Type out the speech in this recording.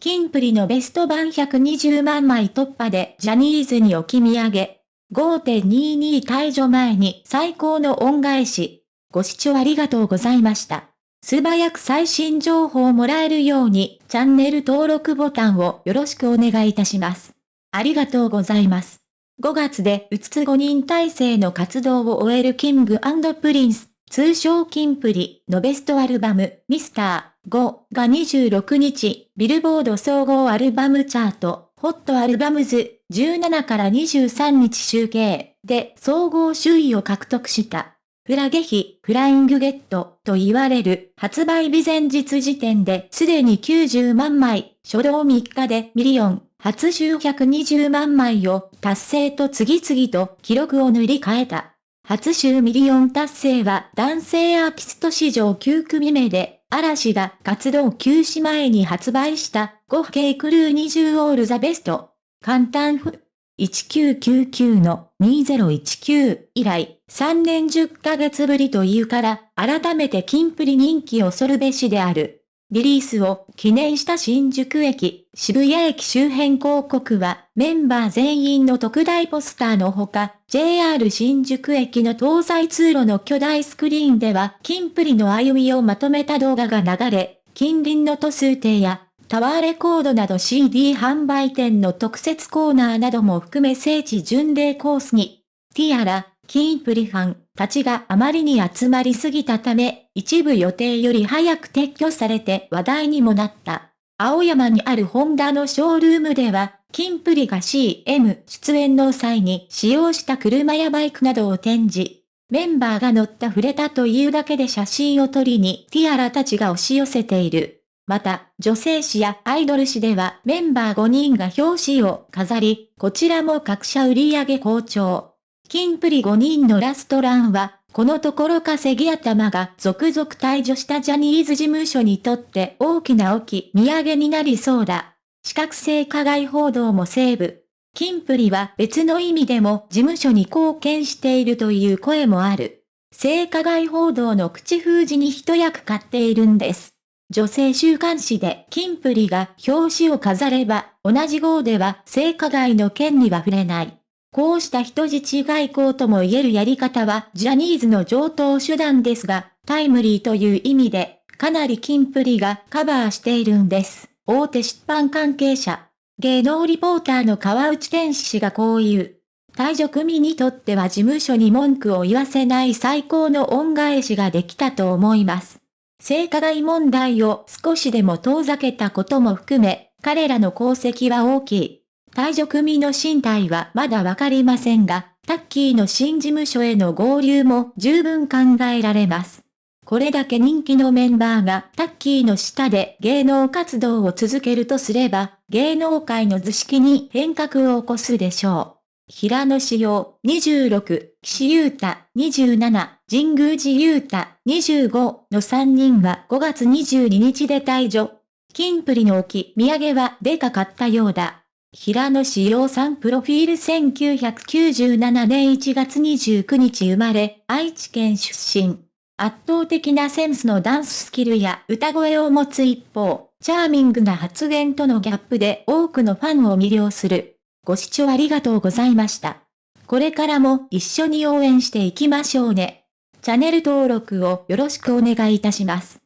キンプリのベスト版120万枚突破でジャニーズに置き土産。5.22退所前に最高の恩返し。ご視聴ありがとうございました。素早く最新情報をもらえるようにチャンネル登録ボタンをよろしくお願いいたします。ありがとうございます。5月でうつつ5人体制の活動を終えるキングプリンス、通称キンプリのベストアルバム、ミスター5が26日、ビルボード総合アルバムチャート、ホットアルバムズ17から23日集計で総合首位を獲得した。フラゲ日、フライングゲットと言われる発売日前日時点ですでに90万枚、初動3日でミリオン、初週120万枚を達成と次々と記録を塗り替えた。初週ミリオン達成は男性アーティスト史上9組目で、嵐が活動休止前に発売した 5かける20オールザベスト。簡単ふ、1999の2019以来、3年10ヶ月ぶりというから、改めてキンプリ人気恐るべしである。リリースを記念した新宿駅、渋谷駅周辺広告はメンバー全員の特大ポスターのほか、JR 新宿駅の東西通路の巨大スクリーンでは、キンプリの歩みをまとめた動画が流れ、近隣の都数亭やタワーレコードなど CD 販売店の特設コーナーなども含め聖地巡礼コースに、ティアラ、キンプリファンたちがあまりに集まりすぎたため、一部予定より早く撤去されて話題にもなった。青山にあるホンダのショールームでは、キンプリが CM 出演の際に使用した車やバイクなどを展示。メンバーが乗った触れたというだけで写真を撮りにティアラたちが押し寄せている。また、女性誌やアイドル誌ではメンバー5人が表紙を飾り、こちらも各社売上好調。キンプリ5人のラストランは、このところ稼ぎ頭が続々退場したジャニーズ事務所にとって大きな大き土産になりそうだ。資格性加害報道もセーブ。キンプリは別の意味でも事務所に貢献しているという声もある。性加害報道の口封じに一役買っているんです。女性週刊誌でキンプリが表紙を飾れば、同じ号では性加害の件には触れない。こうした人質外交とも言えるやり方はジャニーズの上等手段ですが、タイムリーという意味で、かなりキンプリがカバーしているんです。大手出版関係者。芸能リポーターの川内天使氏がこう言う。退場組にとっては事務所に文句を言わせない最高の恩返しができたと思います。性加害問題を少しでも遠ざけたことも含め、彼らの功績は大きい。退場組の身体はまだわかりませんが、タッキーの新事務所への合流も十分考えられます。これだけ人気のメンバーがタッキーの下で芸能活動を続けるとすれば、芸能界の図式に変革を起こすでしょう。平野志陽26、岸優太27、神宮寺優太25の3人は5月22日で退場。金プリの置き土産はでかかったようだ。平野志陽さんプロフィール1997年1月29日生まれ、愛知県出身。圧倒的なセンスのダンススキルや歌声を持つ一方、チャーミングな発言とのギャップで多くのファンを魅了する。ご視聴ありがとうございました。これからも一緒に応援していきましょうね。チャンネル登録をよろしくお願いいたします。